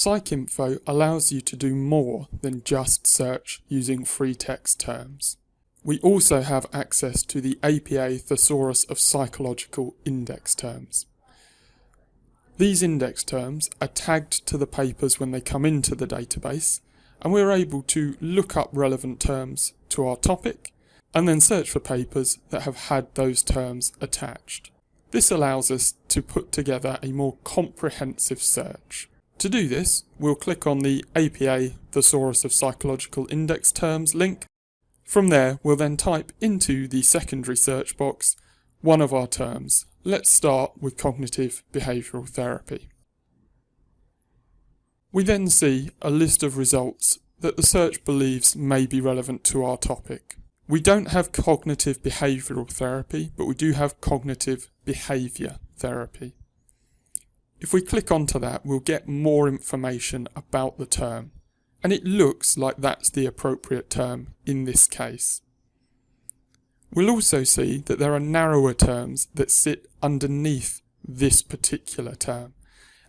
PsycInfo allows you to do more than just search using free text terms. We also have access to the APA Thesaurus of Psychological Index Terms. These index terms are tagged to the papers when they come into the database, and we're able to look up relevant terms to our topic and then search for papers that have had those terms attached. This allows us to put together a more comprehensive search. To do this, we'll click on the APA Thesaurus of Psychological Index Terms link. From there, we'll then type into the secondary search box one of our terms. Let's start with cognitive behavioural therapy. We then see a list of results that the search believes may be relevant to our topic. We don't have cognitive behavioural therapy, but we do have cognitive behaviour therapy. If we click onto that, we'll get more information about the term, and it looks like that's the appropriate term in this case. We'll also see that there are narrower terms that sit underneath this particular term.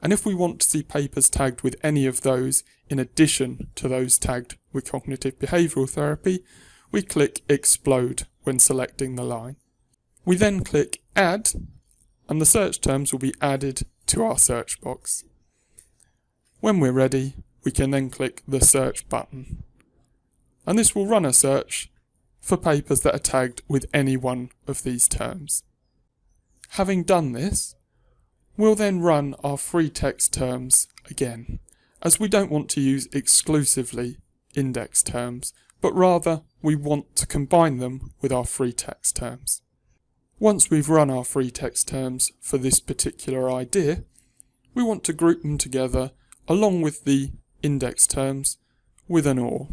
And if we want to see papers tagged with any of those in addition to those tagged with cognitive behavioural therapy, we click Explode when selecting the line. We then click Add and the search terms will be added to our search box. When we're ready, we can then click the Search button. And this will run a search for papers that are tagged with any one of these terms. Having done this, we'll then run our free text terms again, as we don't want to use exclusively index terms, but rather we want to combine them with our free text terms. Once we've run our free text terms for this particular idea, we want to group them together along with the index terms with an OR.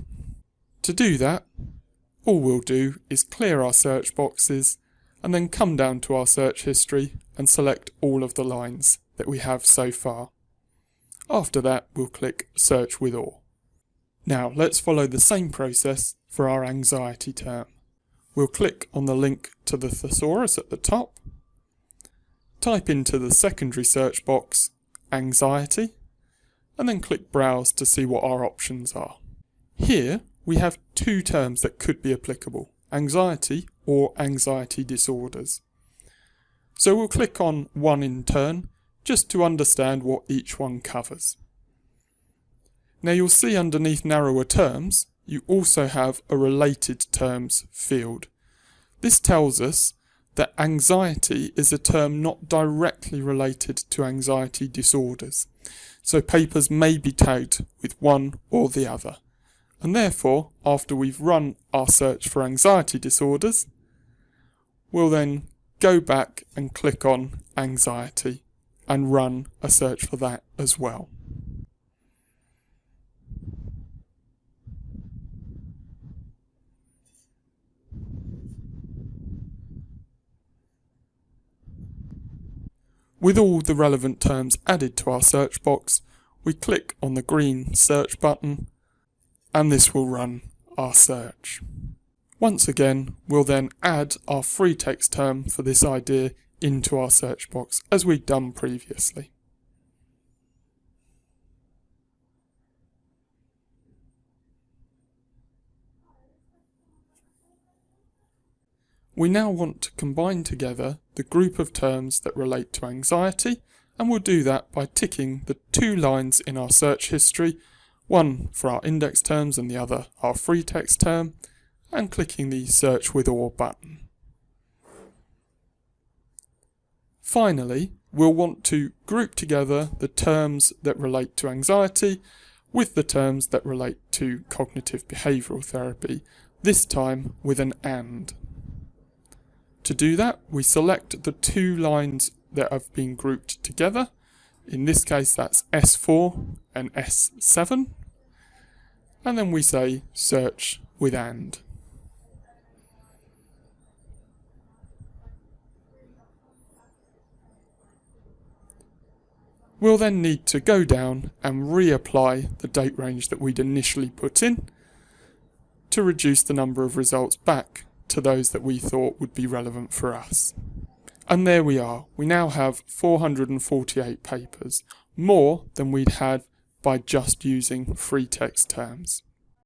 To do that, all we'll do is clear our search boxes and then come down to our search history and select all of the lines that we have so far. After that, we'll click Search with OR. Now, let's follow the same process for our anxiety term. We'll click on the link to the thesaurus at the top, type into the secondary search box anxiety, and then click Browse to see what our options are. Here, we have two terms that could be applicable, anxiety or anxiety disorders. So we'll click on one in turn, just to understand what each one covers. Now you'll see underneath narrower terms, you also have a related terms field. This tells us that anxiety is a term not directly related to anxiety disorders, so papers may be tagged with one or the other. And therefore, after we've run our search for anxiety disorders, we'll then go back and click on anxiety and run a search for that as well. With all the relevant terms added to our search box, we click on the green search button and this will run our search. Once again, we'll then add our free text term for this idea into our search box as we'd done previously. We now want to combine together the group of terms that relate to anxiety and we'll do that by ticking the two lines in our search history one for our index terms and the other our free text term, and clicking the Search with OR button. Finally, we'll want to group together the terms that relate to anxiety with the terms that relate to cognitive behavioural therapy, this time with an AND. To do that, we select the two lines that have been grouped together. In this case, that's S4 and S7 and then we say search with AND. We'll then need to go down and reapply the date range that we'd initially put in to reduce the number of results back to those that we thought would be relevant for us. And there we are. We now have 448 papers, more than we'd had by just using free text terms.